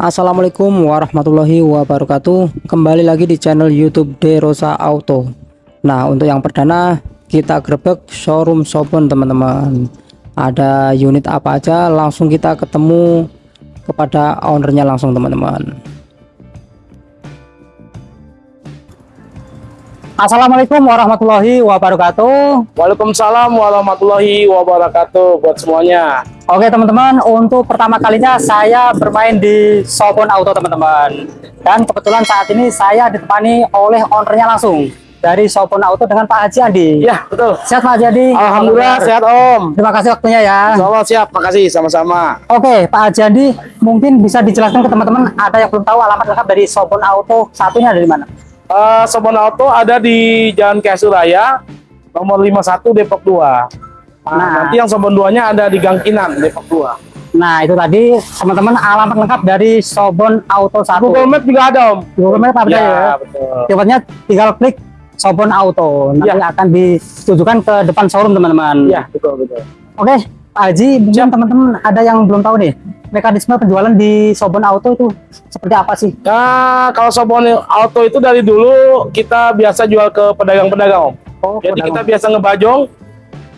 Assalamualaikum warahmatullahi wabarakatuh. Kembali lagi di channel youtube Derosa Auto. Nah untuk yang perdana kita grebek showroom Sobon teman-teman. Ada unit apa aja langsung kita ketemu kepada ownernya langsung teman-teman Assalamualaikum warahmatullahi wabarakatuh Waalaikumsalam warahmatullahi wabarakatuh buat semuanya Oke teman-teman, untuk pertama kalinya saya bermain di Sobon Auto teman-teman. Dan kebetulan saat ini saya ditemani oleh ownernya langsung dari Sobon Auto dengan Pak Haji Andi. Ya betul Sehat Pak Haji Andi? Alhamdulillah sehat Om Terima kasih waktunya ya. Insya Allah siap, makasih sama-sama Oke Pak Haji Andi, mungkin bisa dijelaskan ke teman-teman ada yang belum tahu alamat lengkap dari Sobon Auto satunya dari mana? Uh, Sobon Auto ada di Jalan Suraya Nomor 51 Depok 2 Nah, Nah. nanti yang Sobon 2 nya ada di Gang Kinan Depok 2 Nah itu tadi teman-teman alamat lengkap dari Sobon Auto 1. Google Map juga ada Om Google Map apa Ya ya? betul Tiba tinggal klik Sobon Auto. Nanti Ya. akan ditujukan ke depan showroom teman-teman. Ya betul betul Oke, Pak Haji, mungkin teman-teman ada yang belum tahu nih, mekanisme penjualan di Sobon Auto itu seperti apa sih? Nah kalau Sobon Auto itu dari dulu kita biasa jual ke pedagang-pedagang Om Oh, Jadi pedagang. kita biasa ngebajong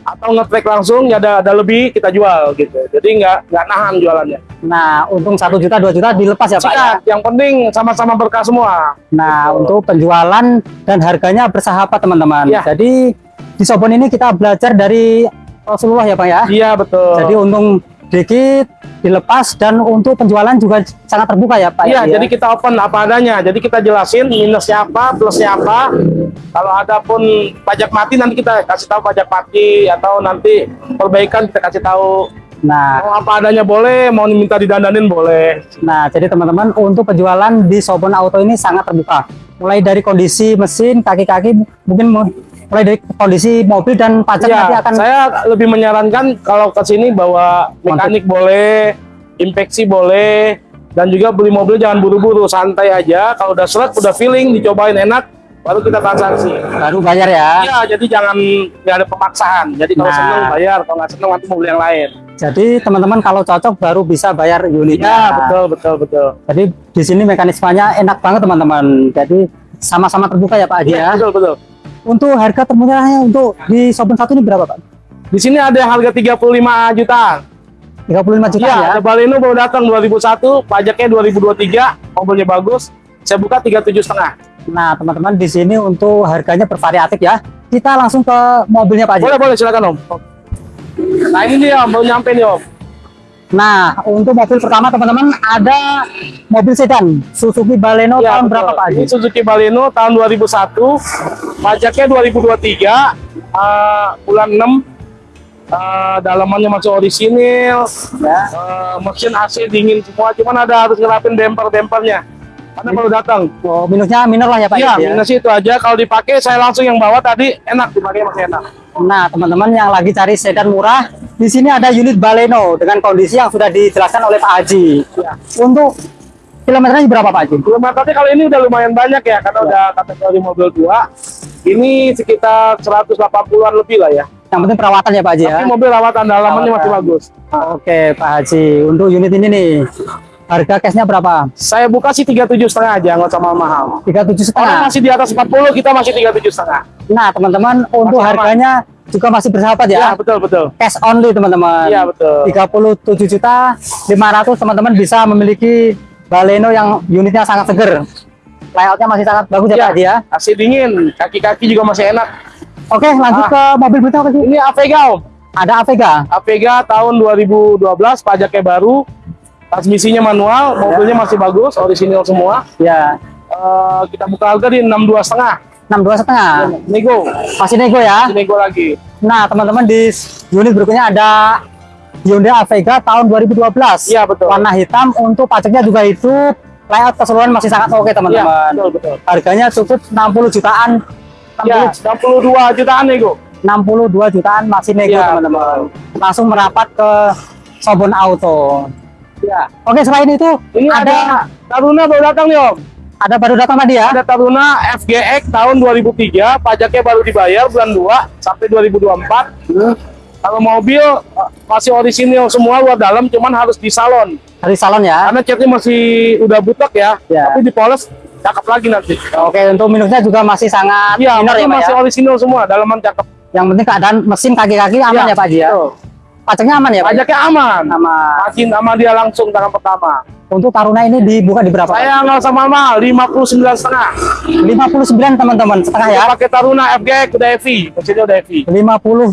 atau ngetrek langsung ya ada ada lebih kita jual gitu. Jadi nggak nggak nahan jualannya. Nah, untung satu juta, dua juta dilepas ya Pak ya? Yang penting sama-sama berkah semua. Nah, untuk penjualan dan harganya bersahabat teman-teman. Ya. Jadi di Sobon ini kita belajar dari Rasulullah ya Pak ya? Iya betul. Jadi untung dikit dilepas dan untuk penjualan juga sangat terbuka ya Pak Iya, ya? jadi kita open apa adanya. Jadi kita jelasin minusnya apa, plusnya apa. Kalau ada pun pajak mati nanti kita kasih tahu pajak mati atau nanti perbaikan kita kasih tahu. Nah, Mau apa adanya boleh, mau minta didandanin boleh. Nah, jadi teman-teman untuk penjualan di Sobon Auto ini sangat terbuka. Mulai dari kondisi mesin, kaki-kaki, mungkin mu- mulai dari kondisi mobil dan pajak nanti Iya, akan saya lebih menyarankan kalau ke sini bawa mekanik boleh, inspeksi boleh, dan juga beli mobil jangan buru-buru, santai aja. Kalau udah seret, udah feeling, dicobain enak, baru kita transaksi. baru bayar ya. Iya, jadi jangan nggak ada pemaksaan. Jadi kalau Nah. seneng bayar, kalau nggak seneng nanti mobil yang lain. Jadi teman-teman kalau cocok baru bisa bayar unitnya. Iya, betul, betul, betul. Jadi di sini mekanismenya enak banget teman-teman. Jadi sama-sama terbuka ya Pak Haji ya. Iya, betul, betul. Untuk harga termurahnya untuk di Sobon satu ini berapa Pak? Di sini ada yang harga 35 juta. 35 juta Iya, ya. ada Baleno baru datang 2001, pajaknya 2023, mobilnya bagus. Saya buka 37 setengah. Nah, teman-teman di sini untuk harganya bervariatif ya. Kita langsung ke mobilnya Pak Haji. Boleh, boleh, silakan Om. Nah ini dia Om, baru nyampe nih Om. Nah, untuk mobil pertama teman-teman ada mobil sedan Suzuki Baleno Ya, tahun betul. berapa Pak Haji? Ini Suzuki Baleno tahun 2001, pajaknya 2023, eh, bulan 6, eh, dalamannya masih orisinil, Ya. eh, mesin AC dingin semua, cuman ada harus ngerapin bemper-bempernya. Karena baru datang. Oh, minusnya minor lah ya Pak Iya, Haji ya. minus itu aja. Kalau dipakai, saya langsung yang bawa tadi, enak dipakai masih enak. Nah, teman-teman yang lagi cari sedan murah, di sini ada unit Baleno dengan kondisi yang sudah dijelaskan oleh Pak Haji. Ya. Untuk kilometernya berapa Pak Haji? Kilometernya kalau ini udah lumayan banyak ya, karena udah kategori mobil tua. Ini sekitar 180-an lebih lah ya. Yang penting perawatan ya Pak Haji ya. Tapi mobil rawatan dalamannya masih bagus. Oke Pak Haji, untuk unit ini nih harga cashnya berapa? Saya buka sih 37 setengah aja, nggak usah mahal-mahal. 37 Orang setengah. masih di atas 40, kita masih 37 setengah. Nah, teman-teman untuk Masih aman. harganya juga masih bersahabat Ya, ya. betul betul. Cash only teman-teman. Iya betul. 37 juta 500 teman-teman bisa memiliki Baleno yang unitnya sangat seger. Layoutnya masih sangat bagus ya, Iya. Pak ya. Masih dingin, kaki-kaki juga masih enak. Oke, lanjut Ah. ke mobil berikutnya apa sih? Ini Avega Om. Ada Avega. Avega tahun 2012, pajaknya baru, transmisinya manual, mobilnya masih bagus, orisinil semua. Ya, Eh, kita buka harga di 62 setengah. 62 setengah. Nego, Masih nego ya. nego lagi. Nah, teman-teman di unit berikutnya ada Hyundai Avega tahun 2012. Iya betul. Warna hitam untuk pajaknya juga hidup. Layout keseluruhan masih sangat oke Iya, teman-teman. betul betul. Harganya cukup 60 jutaan. 60, Ya, 62 jutaan nego. 62 jutaan masih nego Iya, teman-teman. Langsung merapat ke Sobon Auto. Ya. Oke, selain itu Ini ada ada Taruna baru datang nih Om. ada baru datang tadi ya. Ada Taruna FGX tahun 2003, pajaknya baru dibayar bulan 2 sampai 2024. Kalau mobil masih orisinil semua luar dalam, cuman harus di salon. Dari salon ya. Karena catnya masih udah butek ya, Ya. tapi dipoles cakep lagi nanti. Oke, untuk minusnya juga masih sangat Iya, minor ya, masih, Pak masih ya. orisinil semua, dalaman cakep. Yang penting keadaan mesin kaki-kaki aman ya, Pak Haji ya. betul. Pajaknya aman ya, Pak. Pajaknya aman. Sama Makin sama dia langsung tangan pertama. untuk Taruna ini dibuka di berapa? Saya nggak usah mahal, 59 setengah. 59 teman-teman setengah ya. Pakai Taruna FGX udah heavy, mesinnya udah heavy. 59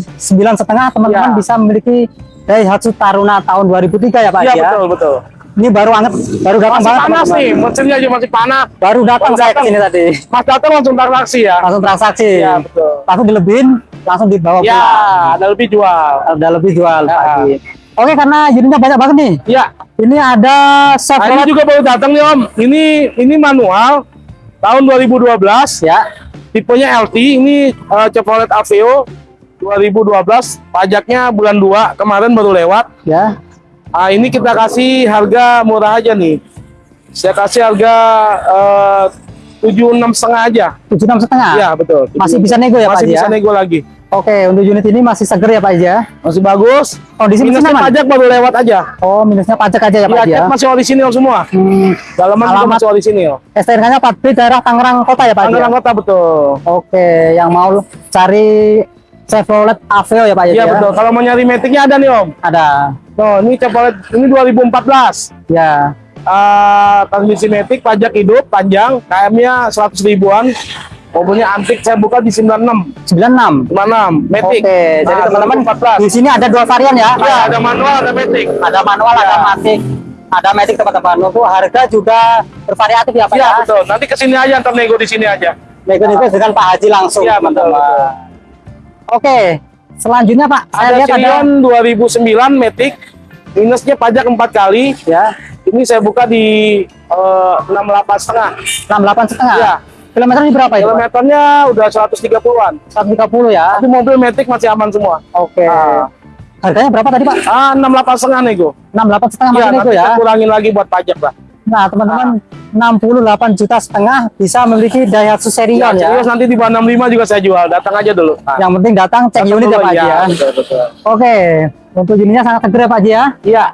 setengah teman-teman Ya. bisa memiliki Daihatsu Taruna tahun 2003 ya Pak Iya ya. betul betul. Ini baru anget, baru datang Masih banget. panas nih, mesinnya aja masih panas. Baru datang saya ke sini tadi. Mas datang langsung transaksi ya. Langsung transaksi. Iya betul. Langsung dilebihin, langsung dibawa Ya, pulang. ada lebih jual. Udah lebih jual Ya. Haji. Oke, karena unitnya banyak banget nih. Ya, Ini ada nah, ini Chevrolet juga baru datang nih Om. Ini ini manual tahun 2012, ya. tipenya LT. Ini eh, Chevrolet Aveo 2012, pajaknya bulan 2 kemarin baru lewat. Ya. Ah, ini kita kasih harga murah aja nih. Saya kasih harga eh, tujuh enam setengah aja. 76 setengah. Iya betul. Masih bisa nego ya, Pak Masih bisa ya? nego lagi. Oke, untuk unit ini masih seger ya Pak Haji ya. Masih bagus. Kondisi mesin Minusnya aman? pajak baru lewat aja. Oh, minusnya pajak aja ya Pak Iya, Haji ya. cat masih orisinil semua. Hmm, Dalaman Alamat- masih orisinil. STNK-nya 4B daerah Tangerang Kota ya Pak Haji ya? Tangerang Kota betul. Oke, yang mau cari Chevrolet Aveo ya Pak Haji Iya ya? betul. Kalau mau nyari metiknya ada nih Om. Ada. Tuh, ini Chevrolet ini 2014. Ya. Ah, transmisi metik, pajak hidup, panjang, KM-nya 100 ribuan. Mobilnya antik, saya buka di 96. 96. 96, metik. Oke, jadi Nah, teman-teman 2014. di sini ada dua varian ya. Iya, ada manual, ada metik. Ada manual, ada Ya. matic. Ada matic teman-teman. Untuk harga juga bervariatif ya Pak Iya ya. betul. Nanti ke sini aja, ntar nego di sini aja. Nego-nego dengan Pak Haji langsung. Iya teman-teman. betul. Oke, selanjutnya Pak, saya Ada lihat ada Sirion 2009 Matic, minusnya pajak empat kali. ya Ini saya buka di eh, 68 setengah. 68 setengah. Iya. Kilometernya berapa? Pak? Kilometernya udah 130-an. 130 ya. Tapi mobil Matic masih aman semua. Oke. Ah. Harganya berapa tadi Pak? Ah, 68 setengah nego. 68 setengah Iya, masih nego ya. kurangin lagi buat pajak lah. Nah, teman-teman, 68 juta setengah bisa memiliki Daihatsu Ya, Serion ya. serius nanti di bawah 65 juga saya jual. Datang aja dulu. Ah. Yang penting datang cek unit ya Pak Haji ya. Betul, betul. Oke, untuk unitnya sangat seger ya Pak Haji ya. Iya,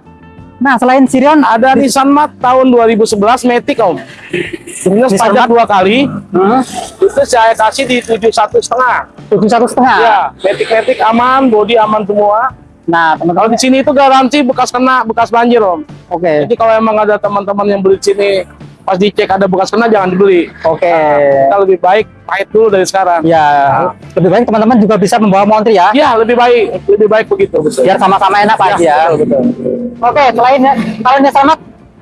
Nah, selain Sirion ada Nissan Mat tahun 2011 Matic Om. Minus pajak dua kali. hmm, Itu saya kasih di 71 setengah. 71 setengah. Ya, metik-metik aman, body aman semua. Nah, Kalau teman-teman, di sini itu garansi bekas kena, bekas banjir om. oke. Jadi kalau emang ada teman-teman yang beli di sini, pas dicek ada bekas kena jangan dibeli. Oke. Kita lebih baik pahit dulu dari sekarang. Ya, lebih baik teman-teman juga bisa membawa montri ya. Ya lebih baik, lebih baik begitu. Betul. Biar sama-sama enak Pak ya. betul, betul. Oke, selain kalau ini sama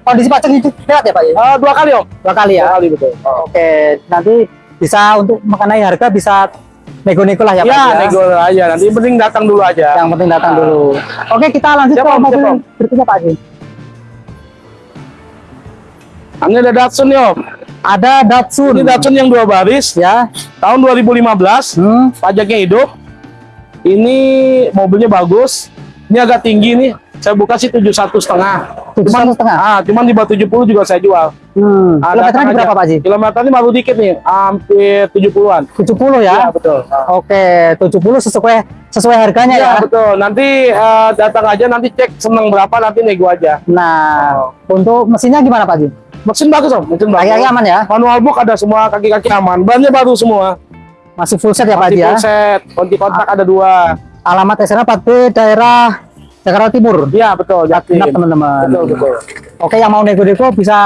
kondisi pajak itu lewat ya Pak? Eh, dua kali om. Dua kali ya. Dua kali betul. Oh. Oke, nanti bisa untuk mengenai harga bisa nego-nego lah ya, Pak Ya, ya. nego aja. Nanti yang penting datang dulu aja. Yang penting datang dulu. Oke, kita lanjut Siap, ke mobil siap, berikutnya Pak Haji. Ini ada Datsun nih om. Ada Datsun. Ini Datsun yang dua baris, ya. tahun 2015. Hmm. Pajaknya hidup. Ini mobilnya bagus. Ini agak tinggi nih. Saya buka sih 71 setengah. 71 setengah. Ah, cuman di bawah 70 juga saya jual. Hmm. Ah, Kilometernya berapa. Pak Haji? Kilometernya baru dikit nih, hampir 70-an. 70 ya. Iya, betul. Oke, 70 sesuai sesuai harganya Iya, ya. betul. Nanti eh, datang aja, nanti cek seneng berapa, nanti nego aja. Nah, untuk mesinnya gimana Pak Haji? Mesin bagus, Om. Mesin bagus. Kaki-kaki aman ya? Manual book ada semua, kaki-kaki aman. Bannya baru semua. Masih full set ya Pak Haji ya? full set, kunci kontak ada dua. Alamat SNA 4B daerah Jakarta Timur. Iya, betul. Jatim. Genap teman-teman. Betul, betul. Oke, yang mau nego-nego bisa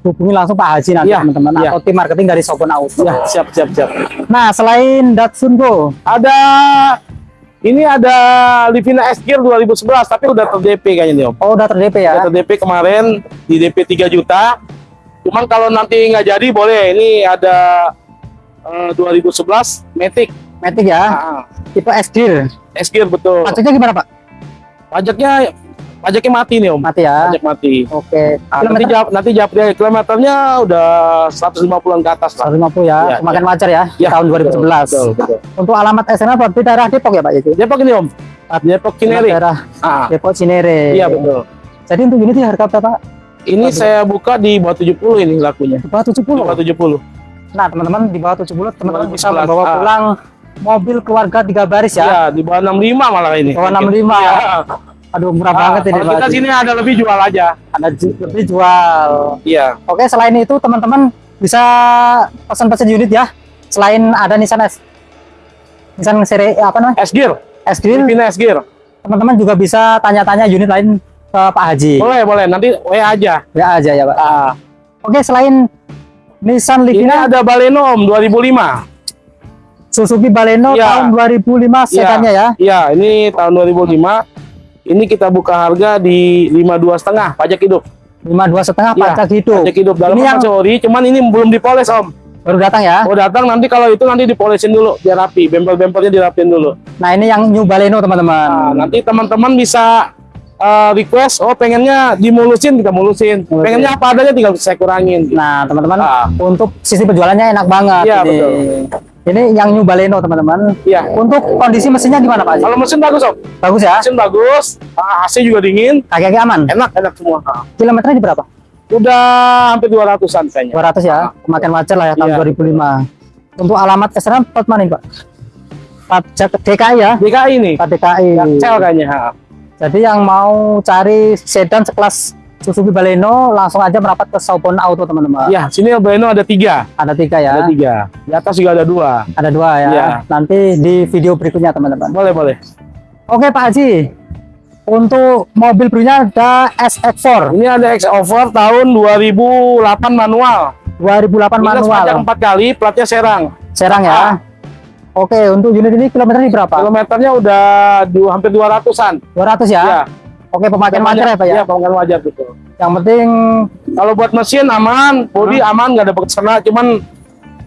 hubungi langsung Pak Haji nanti Iya, teman-teman iya. atau tim marketing dari Sobon Auto. Ya, siap, siap, siap. Nah, selain Datsun Go, Ada ini ada Livina S Gear 2011 tapi udah ter DP kayaknya nih Om. oh udah ter-DP ya. Udah ter DP kemarin di DP 3 juta. Cuman kalau nanti nggak jadi boleh. Ini ada eh, 2011 Matic. Matic ya, Ah, tipe S-Gear. S Gear betul. Pajaknya gimana Pak? Pajaknya pajaknya mati nih Om. Mati ya. Pajak mati. Oke. Ah, nanti Kilometer jawab nanti jawab dia kilometernya udah 150-an ke atas lah. 150 ya, Iya, semakin iya. wajar ya, Ya, tahun 2011. Betul, betul. Untuk alamat SNA berarti daerah Depok ya Pak Jadi? Depok ini Om. Depok Cinere. Daerah Ah, Depok Cinere. iya betul. Jadi untuk ini harga berapa? Ini saya buka di bawah 70 ini lakunya. Di bawah Di 70. bawah 70. Nah, teman-teman di bawah 70 teman-teman bisa 2011, membawa ah. Mobil keluarga tiga baris ya. Ya, di bawah 65 malah ini. Bawah 65. Iya. Aduh murah Ah, banget ini kalau Pak kita sini ada lebih jual aja. Ada ju- lebih jual. Iya. Oke, selain itu teman-teman bisa pesan-pesan unit ya. Selain ada Nissan S Nissan seri apa namanya? S gear, S Grill, Livina S gear. teman-teman juga bisa tanya-tanya unit lain ke Pak Haji. Boleh, boleh. Nanti WA aja. Ya aja ya, Pak. Ah, Oke, selain Nissan ini Livina, ada Baleno Om 2005. Suzuki Baleno Iya. tahun 2005 sedannya ya. Iya, ini tahun 2005. Ini kita buka harga di 52 setengah pajak hidup. 52 setengah Iya, pajak hidup. Pajak hidup dalam Ini yang ori, cuman ini belum dipoles Om. baru datang ya. Oh datang nanti kalau itu nanti dipolesin dulu biar rapi, bempel-bempelnya dirapin dulu. Nah, ini yang New Baleno, teman-teman. Nah, nanti teman-teman bisa eh, request, oh pengennya dimulusin kita mulusin, Mulusin. pengennya apa adanya tinggal saya kurangin. Nah, teman-teman, Ah. untuk sisi penjualannya enak banget. Iya, ini. betul. Ini yang New Baleno, teman-teman. Iya. Untuk kondisi mesinnya gimana, Pak? Haji? Kalau mesin bagus Om, Bagus ya? mesin bagus, ah, AC juga dingin, Kaki-kaki aman. enak enak semua. Ah. Kilometernya di berapa? Udah hampir 200-an kayaknya. 200 ya. Kemakan wajar lah ya tahun Iya. 2005. Untuk alamat plat mana ini, Pak? Pajak DKI ya? DKI ini, Plat DKI. Cel kayaknya. Jadi yang mau cari sedan sekelas Suzuki Baleno langsung aja merapat ke Saupon Auto teman-teman. Ya, sini Baleno ada tiga, Ada tiga ya. ada tiga. Di atas juga ada dua. Ada dua ya. Iya. Nanti di video berikutnya teman-teman. Boleh boleh. Oke Pak Haji. Untuk mobil berikutnya ada SX4 Ini ada X Over tahun 2008 manual. 2008 Minus manual. pajak empat kali, platnya Serang. Serang ya. Ah. Oke, untuk unit ini kilometernya berapa? Kilometernya udah du, hampir 200-an. 200 ya. Ya. Oke, pemakaian wajar ya Pak ya. Iya, pemakaian wajar betul. Yang penting Kalau buat mesin aman, body aman, nggak ada bekerja, cuman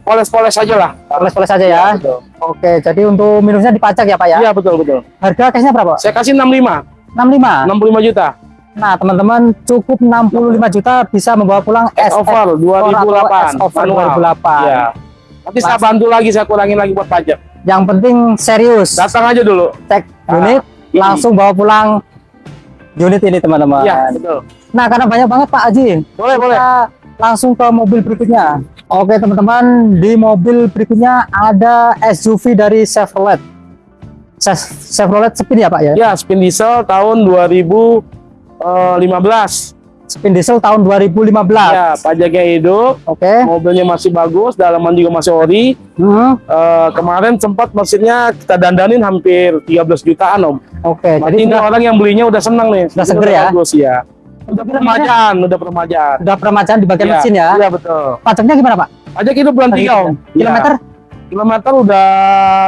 poles-poles aja lah. poles-poles aja ya. Betul. Oke, jadi untuk minusnya dipajak ya Pak ya. Iya betul betul. Harga cashnya berapa? Saya kasih 65, 65. 65 juta. Nah, teman-teman cukup 65 juta bisa membawa pulang X over 2008 over manual. 2008. Iya. Nanti saya bantu lagi, saya kurangin lagi buat pajak. Yang penting serius. Datang aja dulu. Cek Ah, unit ini. langsung bawa pulang unit ini teman-teman. Betul. Nah, karena banyak banget Pak Haji. Boleh boleh. Kita langsung ke mobil berikutnya. Oke, teman-teman, di mobil berikutnya ada SUV dari Chevrolet. Chev- Chevrolet Spin ya, Pak ya? Ya spin diesel tahun 2015. Spin diesel tahun 2015. Ya pajaknya hidup, Oke. mobilnya masih bagus, dalaman juga masih ori. Hmm, Eh, kemarin sempat mesinnya kita dandanin hampir 13 jutaan om. Oke, jadi Jadi ini orang yang belinya udah senang nih. Sudah seger ya? Bagus ya. Udah peremajaan, udah peremajaan. sudah peremajaan di bagian Iya, mesin ya. Iya betul. Pajaknya gimana, Pak? Pajak itu bulan tiga om. Kilometer Ya, kilometer udah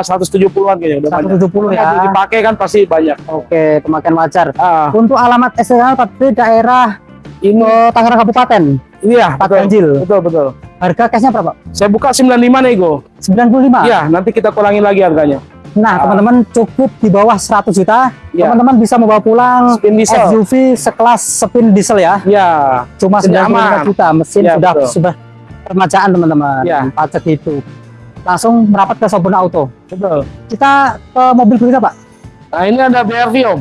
170-an kayaknya. Udah banyak. 170 ya. Kalau Dipakai kan pasti banyak. Oke, pemakaian wajar. Ah, Untuk alamat STL tapi daerah ini eh, Tangerang Kabupaten, ini ya Pak betul. Ganjil. Betul betul. Harga cashnya berapa? Saya buka 95 nego. 95. Iya, nanti kita kurangin lagi harganya. Nah, Ah. teman-teman cukup di bawah 100 juta, Iya. teman-teman bisa membawa pulang Spin diesel. SUV sekelas spin diesel ya. Ya, Cuma Mesinnya 95 aman. juta, mesin Iya, sudah betul. sudah permajaan teman-teman. Iya. Pajak itu. Langsung merapat ke Sobon Auto. betul. Kita ke mobil berikutnya, Pak. Nah, ini ada BRV om.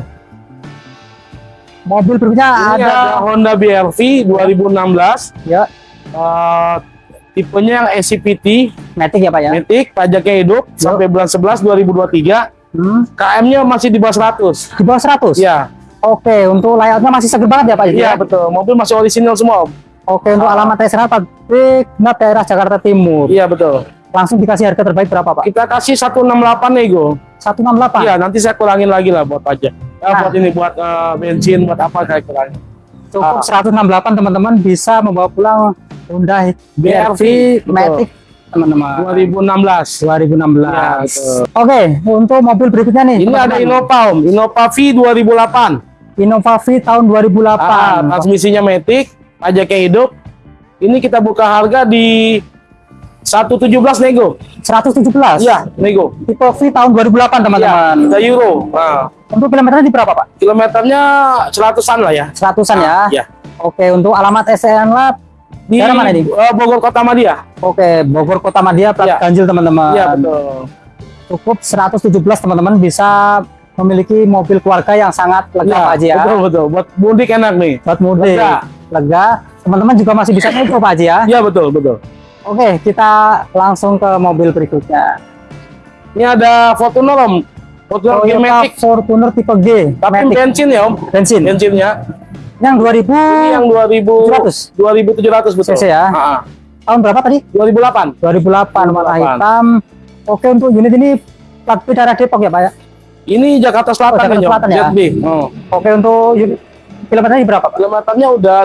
Mobil berikutnya Ini ada, ada, Honda BRV 2016. ya Eh, tipenya yang SCPT, Matic ya, Pak ya. Matic, pajaknya hidup sampai bulan 11 2023. Hmm, KM-nya masih di bawah 100. di bawah 100. Iya, Oke, untuk layoutnya masih seger banget ya, Pak. iya ya? betul. Mobil masih orisinil semua om. Oke, untuk Ah. alamat SRA pabrik Genap daerah Jakarta Timur. Iya betul. Langsung dikasih harga terbaik berapa, Pak? Kita kasih 168 nego. 168. Iya, nanti saya kurangin lagi lah buat pajak. Ya, Nah. buat ini buat eh, bensin, buat apa saya kurangin. Cukup Ah. 168 teman-teman bisa membawa pulang Honda BRV. Matic teman-teman 2016. 2016. Iya, betul. Oke, untuk mobil berikutnya nih. Ini ada teman-teman. Innova om, Innova V 2008. Innova V tahun 2008. Ah, transmisinya Matic, pajaknya hidup. Ini kita buka harga di 117 nego. 117. Iya, nego. Tipe V tahun 2008 Iya, teman-teman. 3 euro. Nah, Untuk kilometernya di berapa, Pak? kilometernya 100-an lah ya. 100-an ya. Iya. Oke, untuk alamat SN Lab Di Daerah mana ini? eh, Bogor Kota Madia. Oke, Bogor Kota Madia plat Iya. ganjil teman-teman. Iya, betul. Cukup 117 teman-teman bisa memiliki mobil keluarga yang sangat lega Iya, Pak Haji ya. Betul, betul. Buat mudik enak nih. Buat mudik. Lega. Lega. Teman-teman juga masih bisa nego Pak Haji ya. Iya, betul, betul. Oke, kita langsung ke mobil berikutnya. Ini ada Fortuner om. Fortuner Toyota. Fortuner tipe G Tapi Matic. bensin ya Om. bensin Bensinnya. yang 2000 Ini yang 2000 2700 betul. cc ya? Ah, ah. tahun berapa tadi 2008. 2008 warna 2008. hitam oke untuk unit ini plat B daerah Depok ya Pak ya Ini Jakarta Selatan Oh, Jakarta. Selatan ya? ZB. Oh. oke untuk unit kilometernya berapa Pak Kilometernya udah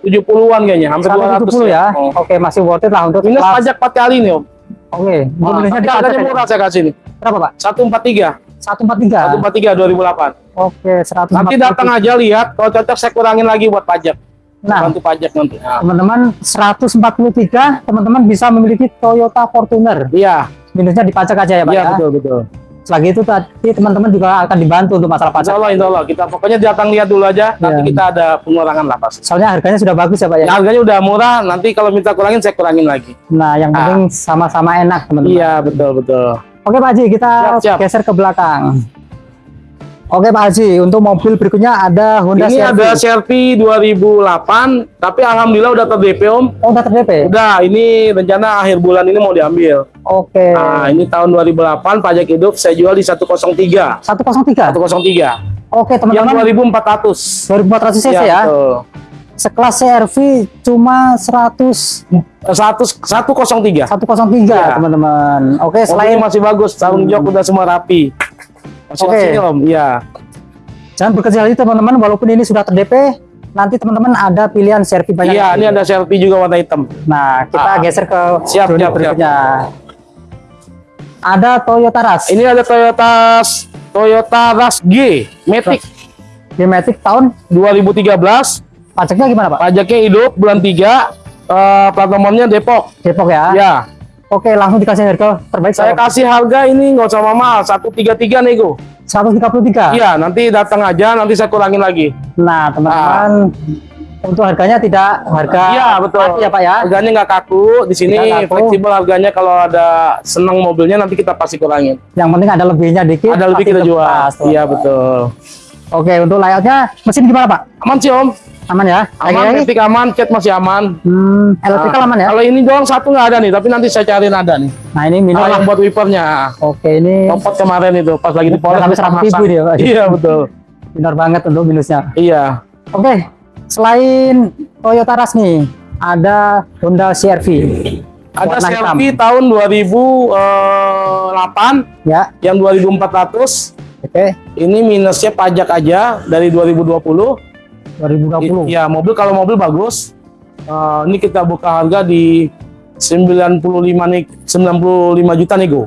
170-an kayaknya, hampir 200 170 ya Oh. oke masih worth it lah untuk Minus kelas- pajak 4 kali nih Om. oke Ah, di pajak harganya ya? murah saya kasih nih. berapa Pak 143. 143 143 2008. oke 143 Nanti datang aja lihat, kalau cocok saya kurangin lagi buat pajak. nah Bantu pajak nanti. Nah. teman-teman 143 teman-teman bisa memiliki Toyota Fortuner Iya, minusnya dipajak aja ya Pak iya ya betul betul. Selagi itu tadi teman-teman juga akan dibantu untuk masalah Insya pajak Allah, insya Allah. Kita pokoknya datang lihat dulu aja. Nanti Iya. kita ada pengurangan lah pasti. soalnya harganya sudah bagus ya Pak ya Ya, harganya udah murah. Nanti kalau minta kurangin saya kurangin lagi. nah yang Ah. penting sama-sama enak teman-teman Iya betul betul. Oke Pak Haji, kita Siap, siap. geser ke belakang. Oke Pak Haji, untuk mobil berikutnya ada Honda Ini CR-V. ada CRV 2008, tapi alhamdulillah udah terdp Om. Oh, udah terdp? Udah, ini rencana akhir bulan ini mau diambil. Oke. Nah, ini tahun 2008 pajak hidup saya jual di 103. 103. Oke103. Yang teman-teman, 2400. 2400 cc ya. betul. Sekelas CR-V cuma 100 100 103. 103 Iya. teman-teman. Oke, Selain selain masih bagus, tahun jok udah semua rapi. Oke. masih Om, iya. jangan berkecil hati teman-teman walaupun ini sudah terdp, nanti teman-teman ada pilihan CR-V banyak. Iya, ini ada CRV juga warna hitam. Nah, kita Ah. geser ke Siap, siap, berikutnya. Ada Toyota Rush. Ini ada Toyota Toyota Rush G Matic Matic tahun 2013. pajaknya gimana Pak? Pajaknya hidup bulan 3. eh, plat nomornya Depok. Depok ya. Ya, Oke, langsung dikasih harga terbaik saya Pak. kasih harga ini nggak usah mahal, 133 nego. 133. Iya, nanti datang aja, nanti saya kurangin lagi. Nah, teman-teman, untuk harganya tidak harga Iya, betul. mati ya Pak ya. Harganya nggak kaku, di sini fleksibel harganya kalau ada senang mobilnya nanti kita pasti kurangin. Yang penting ada lebihnya dikit. Ada lebih kita jual. Iya betul. Oke, untuk layoutnya mesin gimana Pak? Aman sih Om, Aman ya? aman, ketik aman, cat masih aman. Hmm, elektrikal Nah, aman ya? Kalau ini doang satu nggak ada nih, tapi nanti saya cariin ada nih. Nah, ini minor yang buat wipernya. Oke, ini Copot kemarin itu pas lagi dipoles sampai kita 100 ribu masang. dia, Pak. Iya betul. minor banget untuk minusnya. Iya. Oke, selain Toyota Rush nih, ada Honda CR-V. Ada selfie tahun 2008 Ya, yang 2400. Oke. Ini minusnya pajak aja dari 2020. 2020. Iya, mobil kalau mobil bagus. Eh, ini kita buka harga di 95 nih 95 juta nego.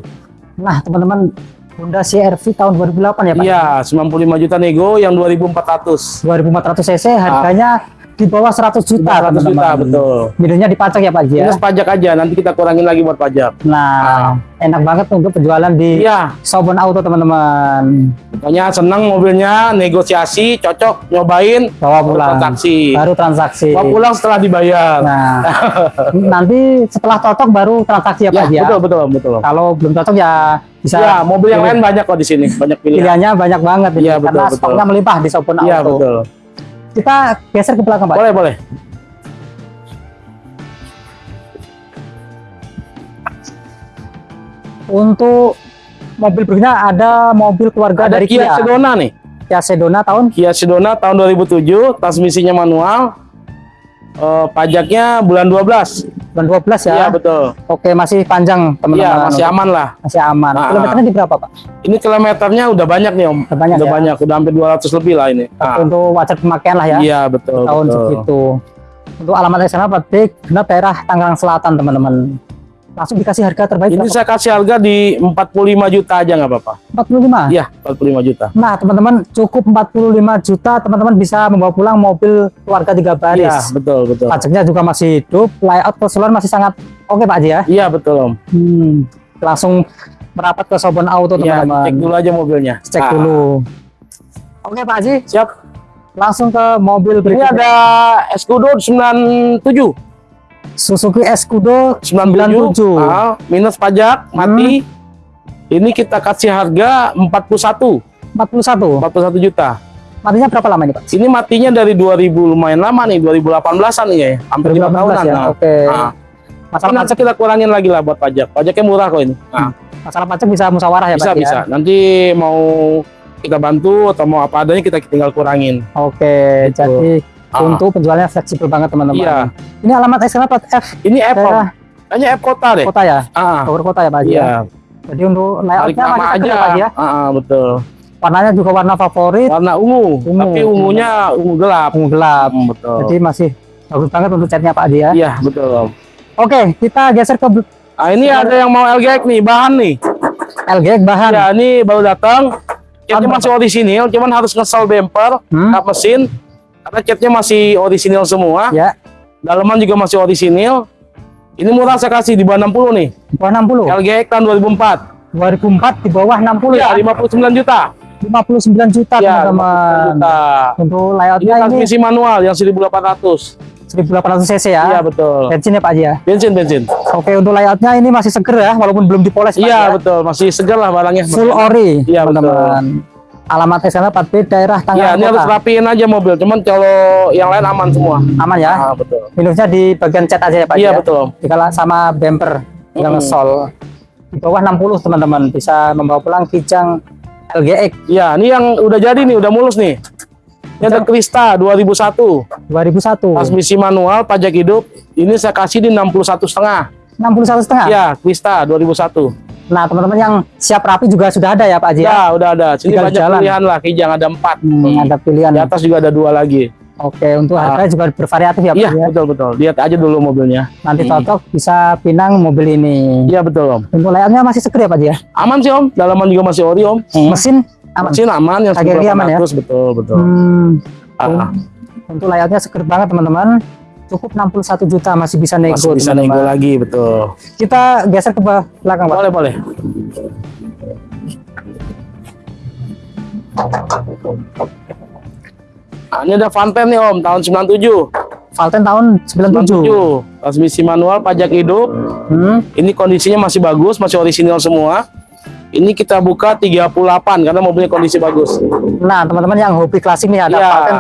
Nah, teman-teman, Honda CR-V tahun 2008 ya Pak? Iya, 95 juta nego yang 2400. 2400 cc harganya di bawah 100 juta 100 juta betul. Minusnya dipajak ya Pak Ji ya. Minus pajak aja, nanti kita kurangin lagi buat pajak. Nah, enak banget untuk penjualan di Iya, Sobon Auto teman-teman. pokoknya seneng mobilnya, negosiasi, cocok, nyobain, Bawa baru pulang. transaksi. Baru transaksi. Bawa pulang setelah dibayar. Nah, nanti setelah cocok baru transaksi ya ya, Pak Ji ya. betul betul betul. Kalau belum cocok ya bisa Ya, mobil yang pilih. lain banyak kok di sini, banyak pilihan. pilihannya banyak banget ini, Iya, betul, karena betul. stoknya melimpah di Sobon Iya, Auto. betul. Kita geser ke belakang Pak. Boleh, boleh. Untuk mobil berikutnya ada mobil keluarga Ada dari Kia Kia. Sedona nih. Kia Sedona tahun Kia Sedona tahun 2007, transmisinya manual. Eh, pajaknya bulan 12. bulan 12 ya. Iya, betul. Oke, masih panjang teman-teman. Iya, masih aman lah. Masih aman. Ah. Kilometernya di berapa, Pak? Ini kilometernya udah banyak nih, Om. Udah banyak udah ya? banyak, udah hampir 200 lebih lah ini. Ah, Untuk wajar pemakaian lah ya. Iya, betul. tahun betul. segitu. Untuk alamat sana Pak genap daerah Tangerang Selatan, teman-teman. Langsung dikasih harga terbaik Ini berapa? saya kasih harga di 45 juta aja nggak apa-apa. 45. Iya, 45 juta. Nah, teman-teman, cukup 45 juta, teman-teman bisa membawa pulang mobil keluarga tiga baris. Iya, betul, betul. Pajaknya juga masih hidup, layout keseluruhan masih sangat oke Pak Haji ya. Iya, betul, Om. Hmm, langsung merapat ke Sobon Auto Iya, teman-teman. cek dulu aja mobilnya. Cek Ah, dulu. Oke Pak Haji, Siap. langsung ke mobil Ini berikutnya. ada Escudo 97. Suzuki Escudo 97. 97. Ah, minus pajak, mati. Ini kita kasih harga 41, 41. 41 juta. Matinya berapa lama ini Pak? Ini matinya dari 2000 lumayan lama nih, 2018-an nih ya. Hampir 5 tahunan. 2018 ya. Nah, Oke. nah. Masalah Nanti kita kurangin lagi lah buat pajak. Pajaknya murah kok ini. Nah, Masalah pajak bisa musyawarah ya bisa Pak? ya? bisa. Nanti mau kita bantu atau mau apa adanya kita tinggal kurangin. Oke, Gitu. jadi Ah. untuk penjualannya fleksibel banget teman-teman. Iya. Ini alamat SKM Pak F Ini daerah Kayaknya app kota deh. kota ya, Ah, Bogor kota ya Pak Haji ya. iya. Jadi untuk layoutnya nama aja. ya Pak ya. Ah, betul. Warnanya juga warna favorit, Warna ungu, Ungu. tapi ungunya ungu gelap. ungu gelap. Hmm, betul. Jadi masih bagus banget untuk catnya Pak Haji ya. Iya, betul. Oke, kita geser ke Ah, ini ada yang mau LGX nih, bahan nih. LG bahan. Ya, ini baru datang. Tahun masih orisinil, cuman harus ngesal bumper, Hmm? kap mesin. Karena catnya masih orisinil semua. Ya, Dalaman juga masih orisinil. Ini murah saya kasih di bawah 60 nih. di bawah 60. LGX tahun 2004. 2004 di bawah 60 Ya, ya. 59 juta. 59 juta Ya, 59 teman-teman. juta. Untuk Ini layoutnya ini transmisi manual yang 1800. 1800 cc Iya, ya. betul. Bensin ya Pak Haji ya. Bensin, bensin. Oke, untuk layoutnya ini masih seger ya, walaupun belum dipoles Iya, ya. betul. Masih segar lah barangnya. Full ori, Iya, teman-teman. Alamat SKM 4B daerah Ya, Tangerang ini harus rapiin aja mobil. Cuman kalau yang lain aman semua. Aman ya. Ah, betul. Minusnya di bagian cat aja ya Pak Iya, ya. betul. Dikala sama bumper yang Mm-mm. ngesol. Di bawah 60 teman-teman bisa membawa pulang Kijang LGX Ya, ini yang udah jadi nih, udah mulus nih. Ini ada Krista 2001, 2001. transmisi manual, pajak hidup. Ini saya kasih di 61 setengah. 61 setengah. Ya, Krista 2001. Nah, teman-teman yang siap rapi juga sudah ada ya Pak Haji ya. Ya, udah ada. Sini Tinggal banyak jalan. pilihan lah. Kijang ada empat. Hmm, ada pilihan. Di atas juga ada dua lagi. Oke, untuk Ah. harga juga bervariatif ya Pak Iya, ya. betul betul. Lihat aja dulu mobilnya. Nanti Hmm. cocok bisa pinang mobil ini. Iya betul om. Untuk layoutnya masih seger ya Pak Haji ya. Aman sih om. Dalaman juga masih ori om. Mesin aman. Mesin aman yang aman ya? 1800 betul betul. Hmm, Ah, untuk layoutnya seger banget teman-teman. Cukup 61 juta masih bisa nego. masih bisa teman-teman. nego lagi betul. Kita geser ke belakang Pak. Boleh boleh. Nah, ini ada Fanten nih om tahun 97. Valten tahun 97. 97. Transmisi manual pajak hidup. Hmm, Ini kondisinya masih bagus, masih orisinil semua. Ini kita buka 38 karena mobilnya kondisi bagus. Nah, teman-teman yang hobi klasik nih ada Iya. Valten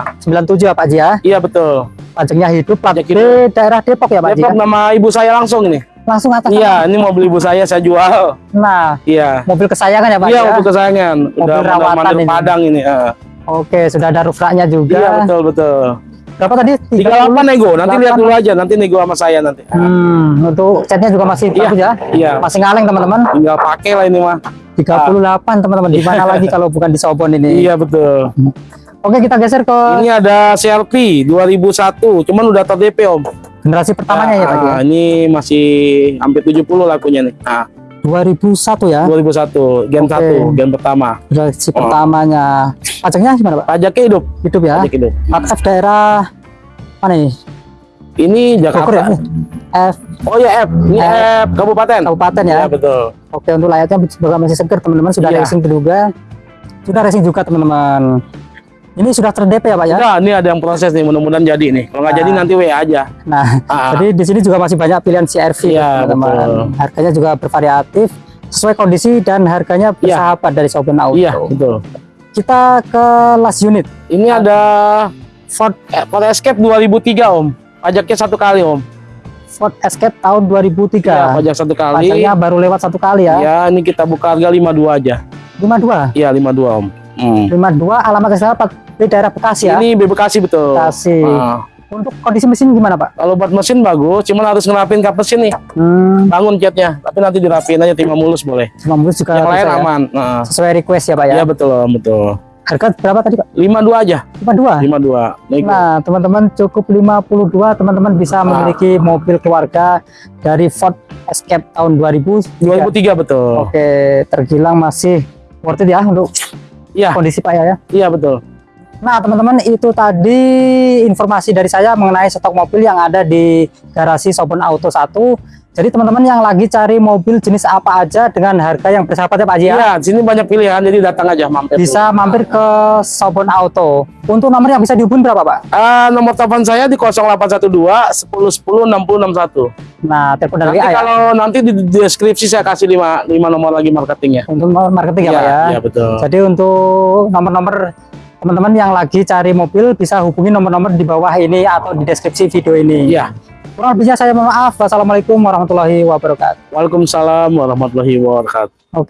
97 ya Pak Haji ya. Iya betul. Pajaknya hidup plat Pajak daerah Depok ya Pak Haji Depok ya. nama ibu saya langsung ini. Langsung atas. Iya, ini mobil ibu saya saya jual. Nah, Iya. mobil kesayangan ya Pak Iya, ya. mobil kesayangan. Udah Mobil rawatan mandir ini. Padang ini. ah. Oke, sudah ada roof juga. Iya, betul betul. Berapa tadi? 38 nego, nanti lihat 38. dulu aja, nanti nego sama saya nanti. Hmm, untuk catnya juga masih Iya, bagus ya. iya. Masih ngaleng teman-teman. Tinggal pakai lah ini mah. 38 teman-teman. Di mana lagi kalau bukan di Sobon ini? Iya betul. Oke, kita geser ke Ini ada CRV 2001, cuman udah ter-DP Om. generasi pertamanya ya Pak ya. Ah, Ini masih hampir 70 lakunya nih. Nah, 2001 ya. 2001, gen Oke. 1, gen pertama. Generasi Oh. pertamanya. Pajaknya gimana Pak? Pajaknya hidup, Hidup ya. pajak hidup. F daerah mana nih? Ini Bogor ya? Jakarta. F Oh ya F, ini F. F kabupaten. kabupaten ya. Iya betul. Oke, untuk layaknya juga masih seger teman-teman. Sudah Iya. racing juga. Sudah racing juga teman-teman. Ini sudah ter-DP ya Pak ya. Udah, ini ada yang proses nih, mudah-mudahan jadi nih. Kalau nggak Nah. jadi nanti WA aja. Nah, Ah, jadi di sini juga masih banyak pilihan CRV Iya, teman-teman. betul. Harganya juga bervariatif sesuai kondisi dan harganya Iya. bersahabat dari Soben Auto. Iya, betul. Kita ke last unit Ini ada Ford, eh, Ford Escape 2003 Om. Pajaknya satu kali Om. Ford Escape tahun 2003. Iya, pajak satu kali. Pajaknya baru lewat satu kali ya. Ya, ini kita buka harga 52 aja. 52. Iya, 52 Om. Hmm. 52 alamat kesalahan di daerah Bekasi ya. Ini B Bekasi betul. Bekasi. Ah, Untuk kondisi mesin gimana Pak? kalau buat mesin bagus, cuman harus ngerapin kap mesin nih. Hmm, Bangun catnya, tapi nanti dirapin aja timah mulus boleh. cuma mulus juga Yang lain ya. aman. Nah, Sesuai request ya Pak ya. Iya betul betul. Harga berapa tadi Pak? 52 aja, 52. 52. Nego. Nah, teman-teman cukup 52, teman-teman bisa Ah. memiliki mobil keluarga dari Ford Escape tahun 2000. 2003 betul. Oke, tergilang masih worth it ya untuk Iya, kondisi Pak ya. ya. iya betul. Nah, teman-teman itu tadi informasi dari saya mengenai stok mobil yang ada di garasi Sobon Auto 1. Jadi teman-teman yang lagi cari mobil jenis apa aja dengan harga yang bersahabat ya Pak Haji ya. Iya, di sini banyak pilihan, jadi datang aja mampir. dulu. Bisa mampir ke Sobon Auto. Untuk nomor yang bisa dihubungi berapa Pak? Ah, nomor telepon saya di 0812 10 10 60 61. Nah, telepon dari Nanti ya. kalau nanti di deskripsi saya kasih 5 5 nomor lagi marketingnya. Untuk nomor marketing ya Pak ya. Iya, betul. Jadi untuk nomor-nomor teman-teman yang lagi cari mobil bisa hubungi nomor-nomor di bawah ini atau di deskripsi video ini. Iya. Kurang lebihnya saya mohon maaf. Wassalamualaikum warahmatullahi wabarakatuh. Waalaikumsalam warahmatullahi wabarakatuh. Oke.